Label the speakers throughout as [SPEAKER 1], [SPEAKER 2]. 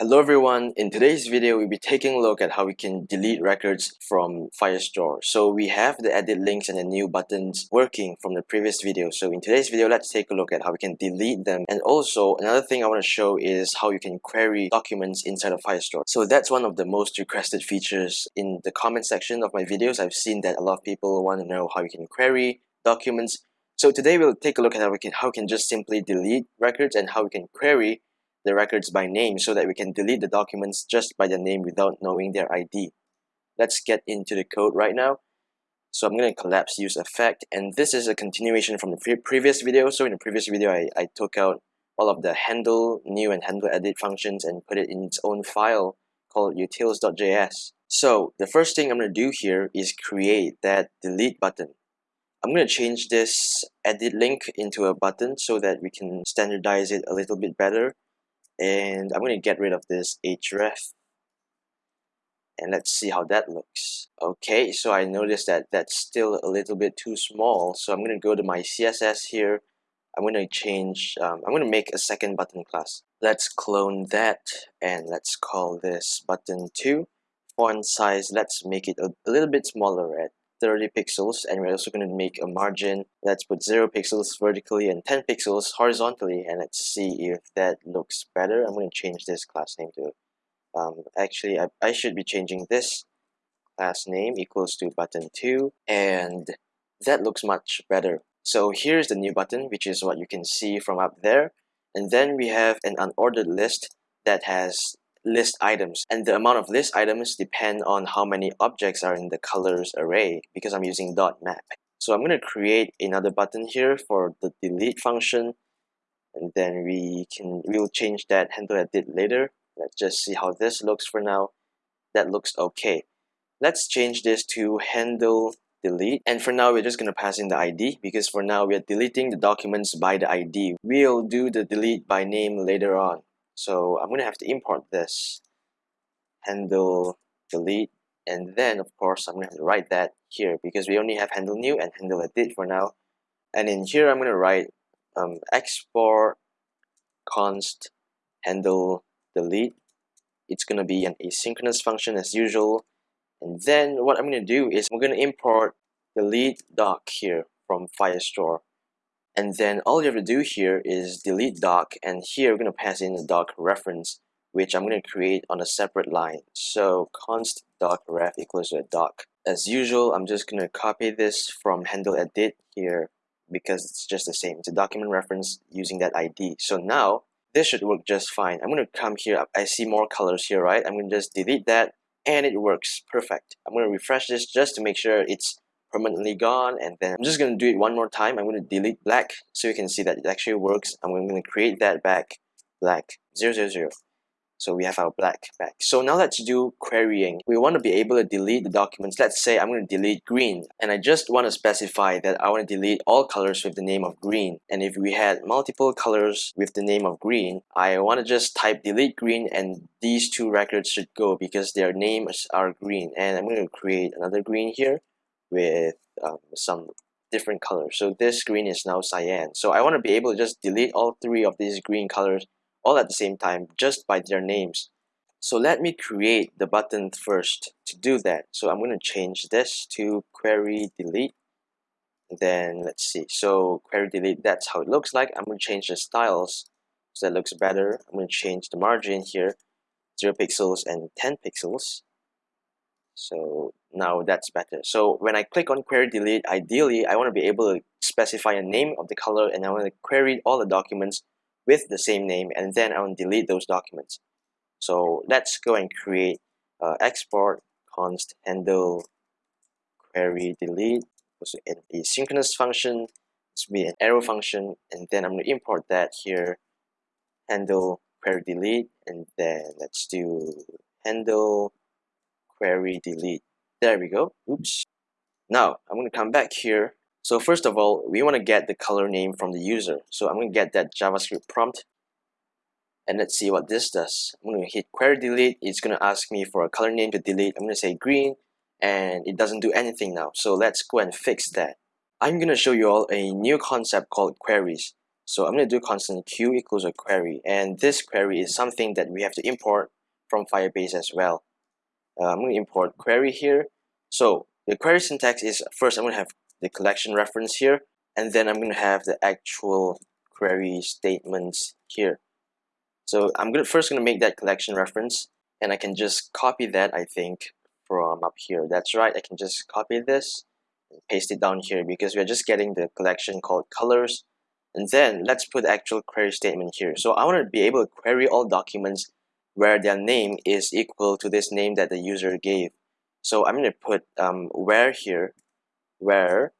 [SPEAKER 1] Hello everyone, in today's video we'll be taking a look at how we can delete records from Firestore. So we have the edit links and the new buttons working from the previous video. So in today's video let's take a look at how we can delete them and also another thing I want to show is how you can query documents inside of Firestore. So that's one of the most requested features in the comment section of my videos. I've seen that a lot of people want to know how you can query documents. So today we'll take a look at how we can how we can just simply delete records and how we can query the records by name so that we can delete the documents just by the name without knowing their ID. Let's get into the code right now. So I'm going to collapse use effect and this is a continuation from the pre previous video. So in the previous video I, I took out all of the handle new and handle edit functions and put it in its own file called utils.js. So the first thing I'm going to do here is create that delete button. I'm going to change this edit link into a button so that we can standardize it a little bit better and I'm going to get rid of this href and let's see how that looks. Okay so I noticed that that's still a little bit too small. So I'm going to go to my CSS here. I'm going to change um, I'm going to make a second button class. Let's clone that and let's call this button 2 font size let's make it a, a little bit smaller at 30 pixels and we're also going to make a margin let's put 0 pixels vertically and 10 pixels horizontally and let's see if that looks better. I'm going to change this class name to um, actually I, I should be changing this class name equals to button 2 and that looks much better. So here's the new button which is what you can see from up there. And then we have an unordered list that has list items. And the amount of list items depend on how many objects are in the colors array because I'm using dot map. So I'm going to create another button here for the delete function and then we can we'll change that handle edit later. Let's just see how this looks for now. That looks okay. Let's change this to handle delete. And for now we're just going to pass in the ID because for now we are deleting the documents by the ID we'll do the delete by name later on so I'm going to have to import this handle delete and then of course I'm going to have to write that here because we only have handle new and handle edit for now. And in here I'm going to write um, export const handle delete. It's going to be an asynchronous function as usual. And then what I'm going to do is I'm going to import delete doc here from Firestore and then all you have to do here is delete doc and here we're going to pass in the doc reference which I'm going to create on a separate line. So const doc ref equals to a doc. As usual I'm just going to copy this from handle edit here because it's just the same. It's a document reference using that ID so now this should work just fine. I'm going to come here. I see more colors here right? I'm going to just delete that and it works. Perfect. I'm going to refresh this just to make sure it's permanently gone and then I'm just going to do it one more time. I'm going to delete black so you can see that it actually works. I'm going to create that back black 000 so we have our black back. So now let's do querying. We want to be able to delete the documents. Let's say I'm going to delete green and I just want to specify that I want to delete all colors with the name of green. And if we had multiple colors with the name of green I want to just type delete green and these two records should go because their names are green. And I'm going to create another green here with um, some different colors. So this green is now cyan. So I want to be able to just delete all three of these green colors all at the same time just by their names. So let me create the button first to do that. So I'm going to change this to query delete. Then let's see. So query delete, that's how it looks like. I'm going to change the styles so that looks better. I'm going to change the margin here, 0 pixels and 10 pixels. So now that's better. So when I click on query delete, ideally I want to be able to specify a name of the color and I want to query all the documents with the same name and then I want to delete those documents. So let's go and create uh, export const handle query delete also an asynchronous function will be an arrow function and then I'm going to import that here handle query delete and then let's do handle query delete there we go. Oops. Now, I'm going to come back here. So first of all, we want to get the color name from the user. So I'm going to get that JavaScript prompt. And let's see what this does. I'm going to hit query delete. It's going to ask me for a color name to delete. I'm going to say green. And it doesn't do anything now. So let's go and fix that. I'm going to show you all a new concept called queries. So I'm going to do constant q equals a query. And this query is something that we have to import from Firebase as well. Uh, I'm going to import query here. So the query syntax is first I'm going to have the collection reference here. And then I'm going to have the actual query statements here. So I'm gonna first gonna make that collection reference and I can just copy that I think from up here. That's right, I can just copy this and paste it down here because we're just getting the collection called colors. And then let's put the actual query statement here. So I want to be able to query all documents where their name is equal to this name that the user gave. So I'm going to put um, where here, where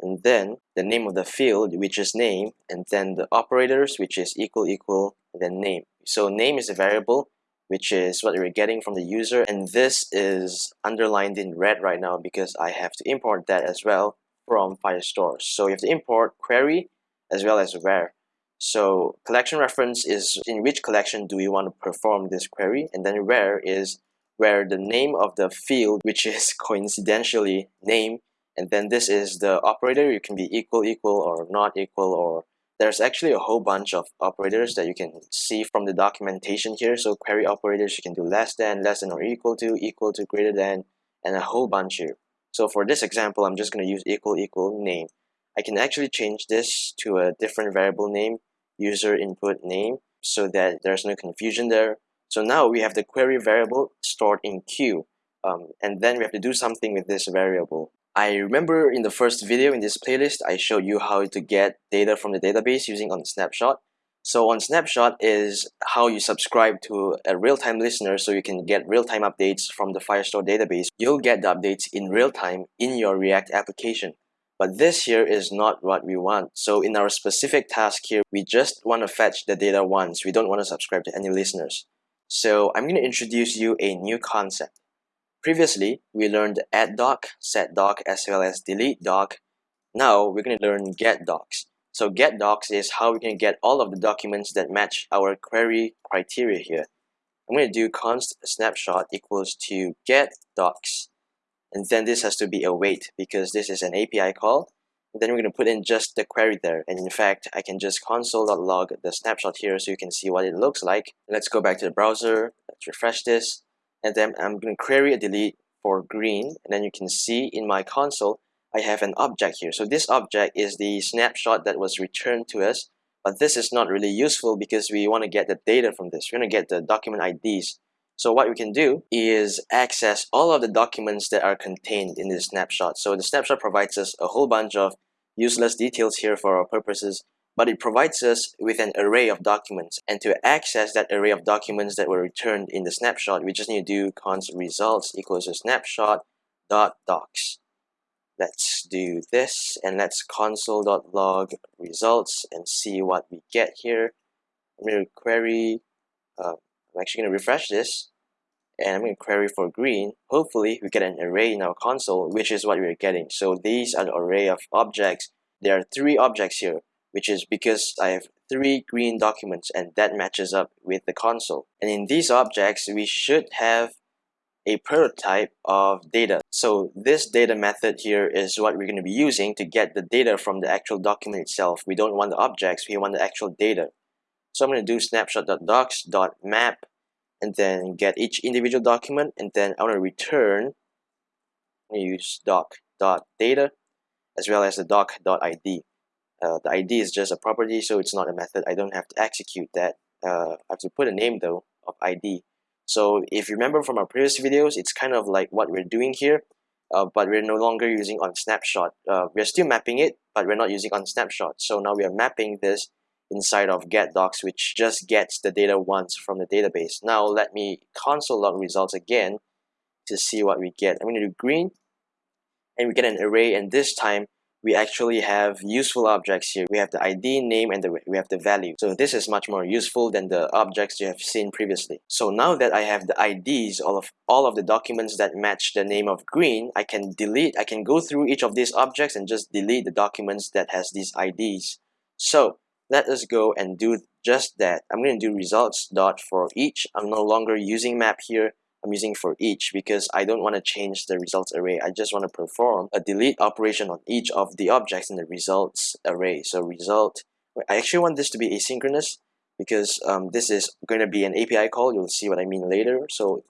[SPEAKER 1] and then the name of the field which is name and then the operators which is equal equal then name. So name is a variable which is what we're getting from the user and this is underlined in red right now because I have to import that as well from Firestore. So you have to import query as well as where so collection reference is in which collection do we want to perform this query? And then where is where the name of the field which is coincidentally name and then this is the operator. You can be equal equal or not equal or there's actually a whole bunch of operators that you can see from the documentation here. So query operators you can do less than less than or equal to equal to greater than and a whole bunch here. So for this example I'm just going to use equal equal name I can actually change this to a different variable name user input name so that there's no confusion there so now we have the query variable stored in q um, and then we have to do something with this variable I remember in the first video in this playlist, I showed you how to get data from the database using on Snapshot. So on Snapshot is how you subscribe to a real-time listener so you can get real-time updates from the Firestore database. You'll get the updates in real time in your React application. But this here is not what we want. So in our specific task here, we just want to fetch the data once. We don't want to subscribe to any listeners. So I'm going to introduce you a new concept. Previously, we learned add doc, set doc, as well as delete doc. Now, we're going to learn get docs. So get docs is how we can get all of the documents that match our query criteria here. I'm going to do const snapshot equals to get docs. And then this has to be await because this is an API call. And then we're going to put in just the query there. And in fact, I can just console.log the snapshot here so you can see what it looks like. Let's go back to the browser. Let's refresh this and then I'm going to query a delete for green and then you can see in my console I have an object here so this object is the snapshot that was returned to us but this is not really useful because we want to get the data from this we're going to get the document IDs so what we can do is access all of the documents that are contained in this snapshot so the snapshot provides us a whole bunch of useless details here for our purposes but it provides us with an array of documents. And to access that array of documents that were returned in the snapshot, we just need to do const results equals to snapshot dot docs. Let's do this and let's console.log results and see what we get here. I'm going to query, uh, I'm actually going to refresh this and I'm going to query for green. Hopefully we get an array in our console, which is what we're getting. So these are the array of objects. There are three objects here which is because I have three green documents and that matches up with the console. And in these objects, we should have a prototype of data. So this data method here is what we're going to be using to get the data from the actual document itself. We don't want the objects, we want the actual data. So I'm going to do snapshot.docs.map and then get each individual document and then I want to return I'm going to use doc.data as well as the doc.id uh, the ID is just a property so it's not a method. I don't have to execute that. Uh, I have to put a name though of ID so if you remember from our previous videos it's kind of like what we're doing here uh, but we're no longer using on snapshot. Uh, we're still mapping it but we're not using on snapshot. So now we are mapping this inside of get docs which just gets the data once from the database now let me console log results again to see what we get I'm going to do green and we get an array and this time we actually have useful objects here. We have the ID, name, and the, we have the value. So this is much more useful than the objects you have seen previously. So now that I have the IDs, all of, all of the documents that match the name of green, I can delete, I can go through each of these objects and just delete the documents that has these IDs. So let us go and do just that. I'm going to do results dot for each. I'm no longer using map here. I'm using for each because I don't want to change the results array. I just want to perform a delete operation on each of the objects in the results array. So result I actually want this to be asynchronous because um, this is going to be an API call. You'll see what I mean later. So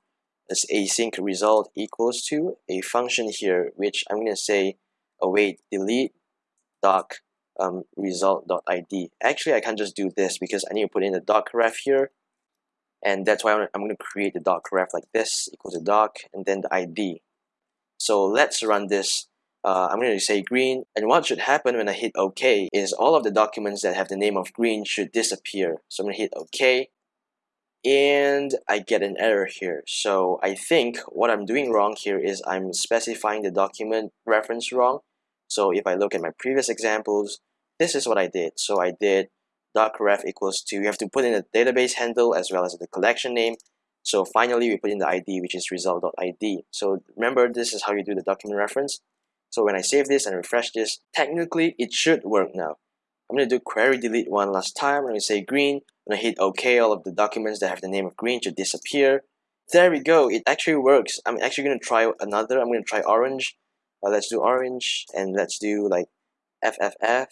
[SPEAKER 1] this async result equals to a function here, which I'm going to say await delete doc um, result.id. Actually, I can't just do this because I need to put in the doc ref here. And that's why I'm, going to create the doc ref like this equals a doc and then the ID. So let's run this. Uh, I'm going to say green. And what should happen when I hit OK is all of the documents that have the name of green should disappear. So I'm going to hit OK and I get an error here. So I think what I'm doing wrong here is I'm specifying the document reference wrong. So if I look at my previous examples, this is what I did. So I did docref equals to, you have to put in a database handle as well as the collection name. So finally, we put in the ID, which is result.id. So remember, this is how you do the document reference. So when I save this and refresh this, technically it should work now. I'm going to do query delete one last time. I'm going to say green. I'm going to hit OK. All of the documents that have the name of green should disappear. There we go. It actually works. I'm actually going to try another. I'm going to try orange. Uh, let's do orange and let's do like FFF.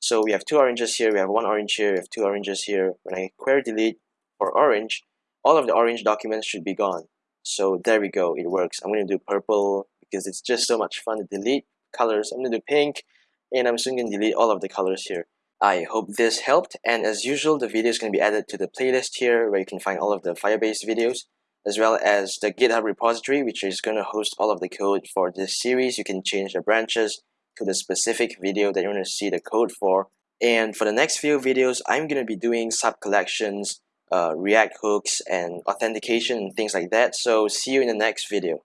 [SPEAKER 1] So we have two oranges here. We have one orange here. We have two oranges here. When I query delete for orange, all of the orange documents should be gone. So there we go. It works. I'm going to do purple because it's just so much fun to delete colors. I'm going to do pink and I'm soon going to delete all of the colors here. I hope this helped and as usual the video is going to be added to the playlist here where you can find all of the Firebase videos as well as the GitHub repository which is going to host all of the code for this series. You can change the branches to the specific video that you want to see the code for. And for the next few videos, I'm going to be doing sub-collections, uh, React hooks, and authentication and things like that. So see you in the next video.